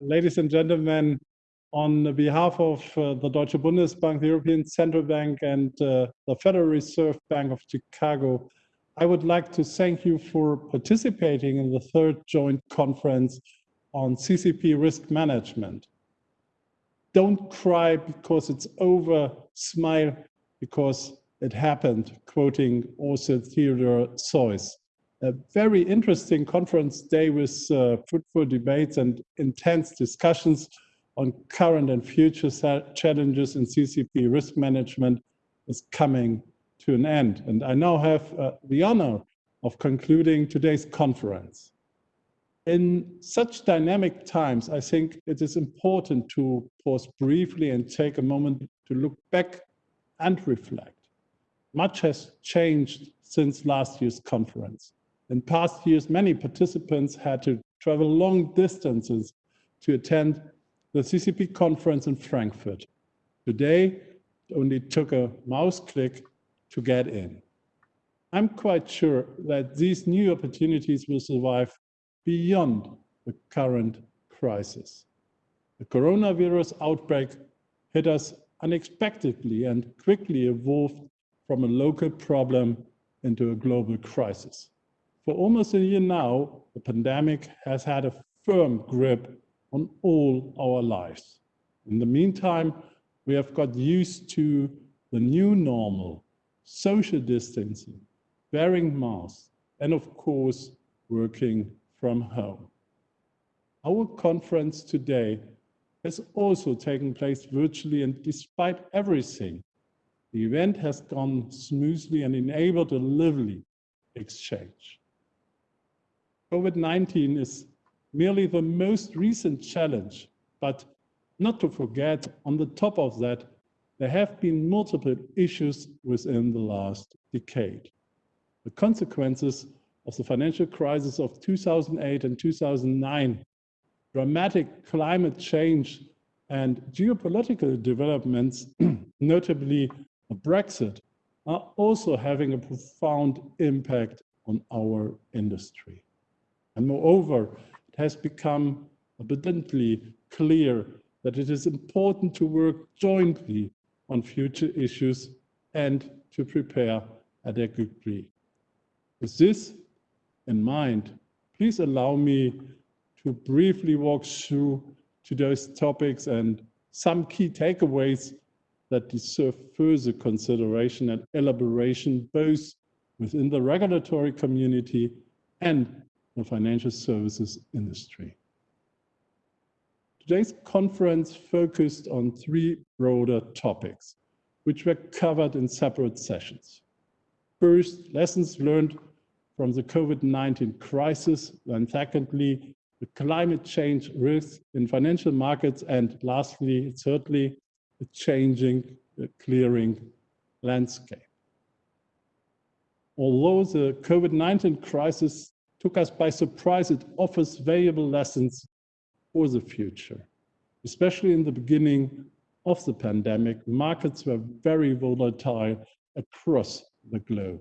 ladies and gentlemen, on behalf of uh, the Deutsche Bundesbank, the European Central Bank, and uh, the Federal Reserve Bank of Chicago, I would like to thank you for participating in the third joint conference on CCP risk management. Don't cry because it's over, smile because it happened, quoting also Theodore Seuss a very interesting conference day with uh, fruitful debates and intense discussions on current and future challenges in CCP risk management is coming to an end. And I now have uh, the honor of concluding today's conference. In such dynamic times, I think it is important to pause briefly and take a moment to look back and reflect. Much has changed since last year's conference. In past years, many participants had to travel long distances to attend the CCP conference in Frankfurt. Today, it only took a mouse click to get in. I'm quite sure that these new opportunities will survive beyond the current crisis. The coronavirus outbreak hit us unexpectedly and quickly evolved from a local problem into a global crisis. For almost a year now, the pandemic has had a firm grip on all our lives. In the meantime, we have got used to the new normal, social distancing, wearing masks, and of course, working from home. Our conference today has also taken place virtually and despite everything, the event has gone smoothly and enabled a lively exchange. COVID-19 is merely the most recent challenge, but not to forget, on the top of that, there have been multiple issues within the last decade. The consequences of the financial crisis of 2008 and 2009, dramatic climate change and geopolitical developments, notably Brexit, are also having a profound impact on our industry. And moreover, it has become abundantly clear that it is important to work jointly on future issues and to prepare adequately. With this in mind, please allow me to briefly walk through today's topics and some key takeaways that deserve further consideration and elaboration both within the regulatory community and the financial services industry. Today's conference focused on three broader topics, which were covered in separate sessions. First, lessons learned from the COVID-19 crisis, and secondly, the climate change risks in financial markets, and lastly, thirdly, the changing the clearing landscape. Although the COVID-19 crisis took us by surprise. It offers valuable lessons for the future. Especially in the beginning of the pandemic, markets were very volatile across the globe.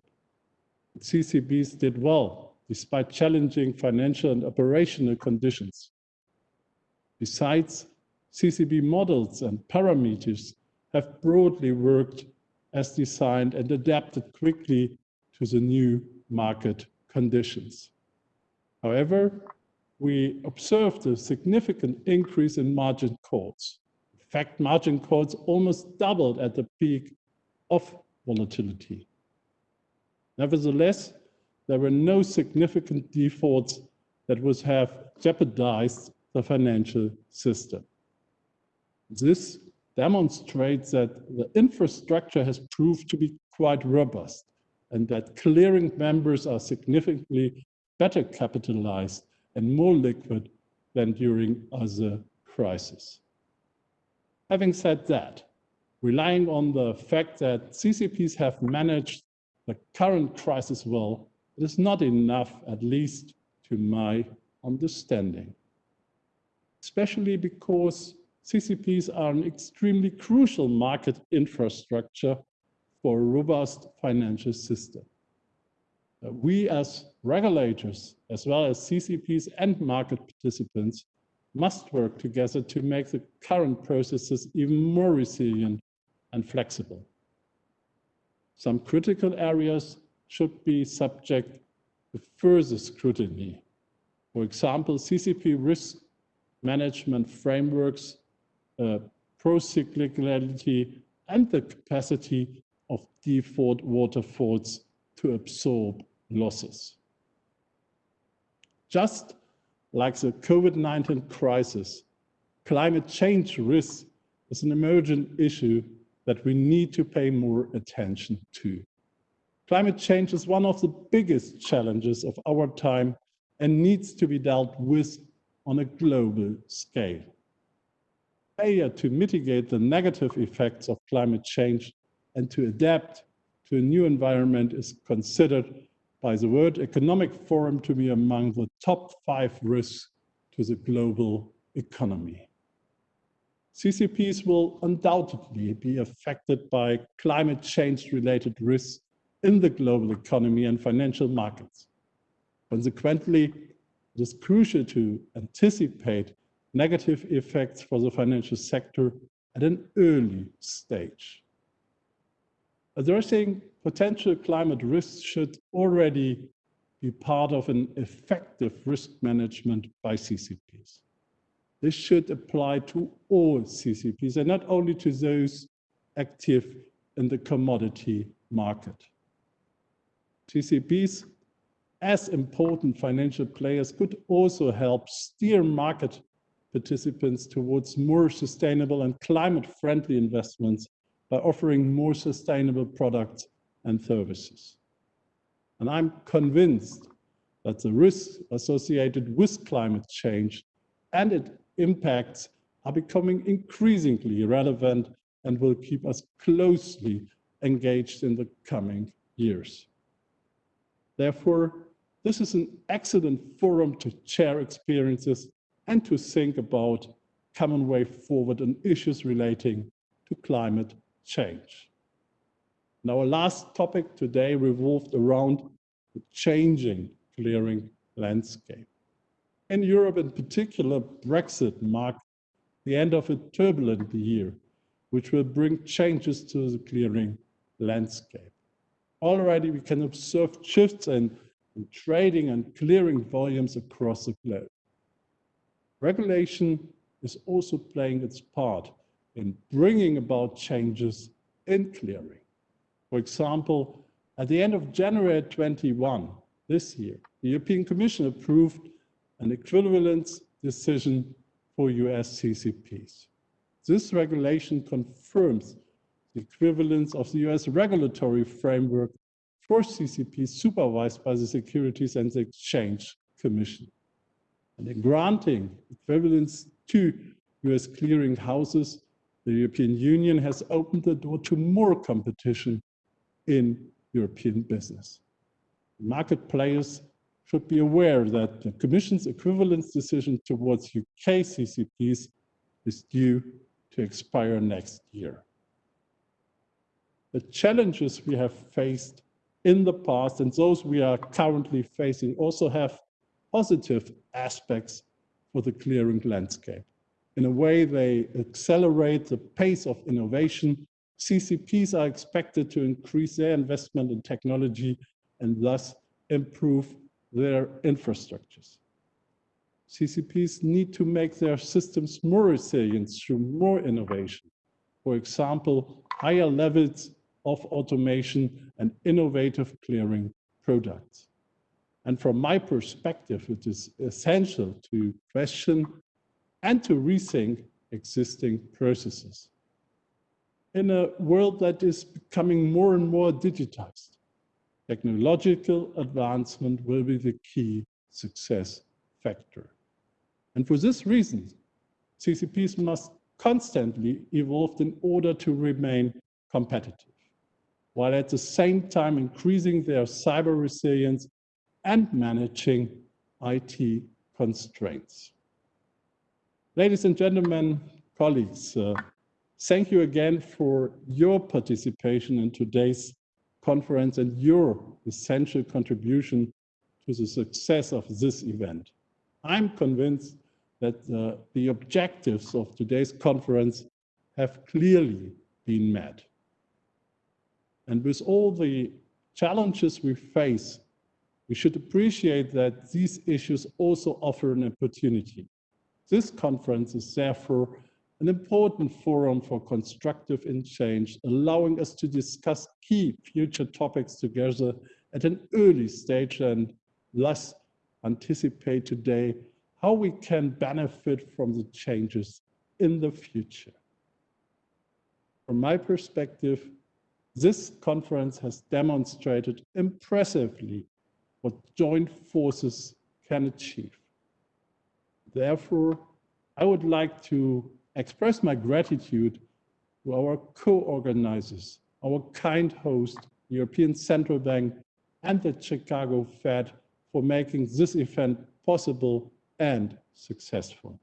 CCPs did well, despite challenging financial and operational conditions. Besides, CCP models and parameters have broadly worked as designed and adapted quickly to the new market conditions. However, we observed a significant increase in margin calls. In fact, margin calls almost doubled at the peak of volatility. Nevertheless, there were no significant defaults that would have jeopardized the financial system. This demonstrates that the infrastructure has proved to be quite robust and that clearing members are significantly better capitalized and more liquid than during other crises. Having said that, relying on the fact that CCPs have managed the current crisis well, it is not enough, at least to my understanding. Especially because CCPs are an extremely crucial market infrastructure for a robust financial system. Uh, we as regulators, as well as CCPs and market participants, must work together to make the current processes even more resilient and flexible. Some critical areas should be subject to further scrutiny. For example, CCP risk management frameworks, uh, pro-cyclicality, and the capacity of default waterfalls to absorb losses. Just like the COVID-19 crisis, climate change risk is an emergent issue that we need to pay more attention to. Climate change is one of the biggest challenges of our time and needs to be dealt with on a global scale. Failure to mitigate the negative effects of climate change and to adapt to a new environment is considered by the World Economic Forum to be among the top five risks to the global economy. CCPs will undoubtedly be affected by climate change related risks in the global economy and financial markets. Consequently, it is crucial to anticipate negative effects for the financial sector at an early stage. Addressing potential climate risks should already be part of an effective risk management by CCPs. This should apply to all CCPs and not only to those active in the commodity market. CCPs, as important financial players, could also help steer market participants towards more sustainable and climate-friendly investments by offering more sustainable products and services. And I'm convinced that the risks associated with climate change and its impacts are becoming increasingly relevant and will keep us closely engaged in the coming years. Therefore, this is an excellent forum to share experiences and to think about common way forward on issues relating to climate change. And our last topic today revolved around the changing clearing landscape. In Europe in particular, Brexit marked the end of a turbulent year, which will bring changes to the clearing landscape. Already we can observe shifts in, in trading and clearing volumes across the globe. Regulation is also playing its part in bringing about changes in clearing. For example, at the end of January 21 this year, the European Commission approved an equivalence decision for US CCPs. This regulation confirms the equivalence of the US regulatory framework for CCPs supervised by the Securities and Exchange Commission. And in granting equivalence to US clearing houses, the European Union has opened the door to more competition in European business. Market players should be aware that the Commission's equivalence decision towards UK CCPs is due to expire next year. The challenges we have faced in the past and those we are currently facing also have positive aspects for the clearing landscape. In a way, they accelerate the pace of innovation. CCPs are expected to increase their investment in technology and thus improve their infrastructures. CCPs need to make their systems more resilient through more innovation. For example, higher levels of automation and innovative clearing products. And from my perspective, it is essential to question and to rethink existing processes. In a world that is becoming more and more digitized, technological advancement will be the key success factor. And for this reason, CCPs must constantly evolve in order to remain competitive, while at the same time increasing their cyber resilience and managing IT constraints. Ladies and gentlemen, colleagues, uh, thank you again for your participation in today's conference and your essential contribution to the success of this event. I'm convinced that uh, the objectives of today's conference have clearly been met. And with all the challenges we face, we should appreciate that these issues also offer an opportunity. This conference is therefore an important forum for constructive exchange, allowing us to discuss key future topics together at an early stage and thus anticipate today how we can benefit from the changes in the future. From my perspective, this conference has demonstrated impressively what joint forces can achieve. Therefore, I would like to express my gratitude to our co-organizers, our kind host, the European Central Bank and the Chicago Fed for making this event possible and successful.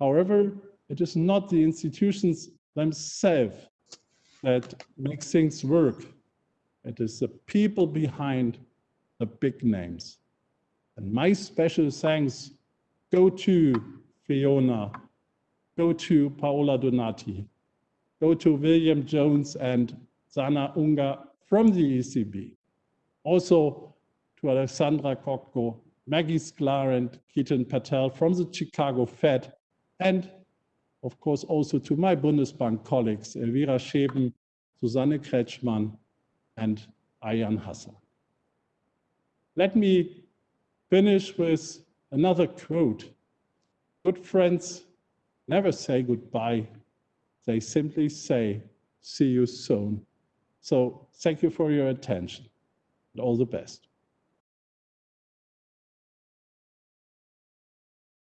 However, it is not the institutions themselves that make things work. It is the people behind the big names. And my special thanks go to Fiona, go to Paola Donati, go to William Jones and Zana Unga from the ECB. Also to Alexandra Kokko, Maggie Sklar and Ketan Patel from the Chicago Fed, and of course also to my Bundesbank colleagues, Elvira Scheben, Susanne Kretschmann, and Ayan Hassan. Let me finish with another quote. Good friends never say goodbye. They simply say, see you soon. So thank you for your attention and all the best.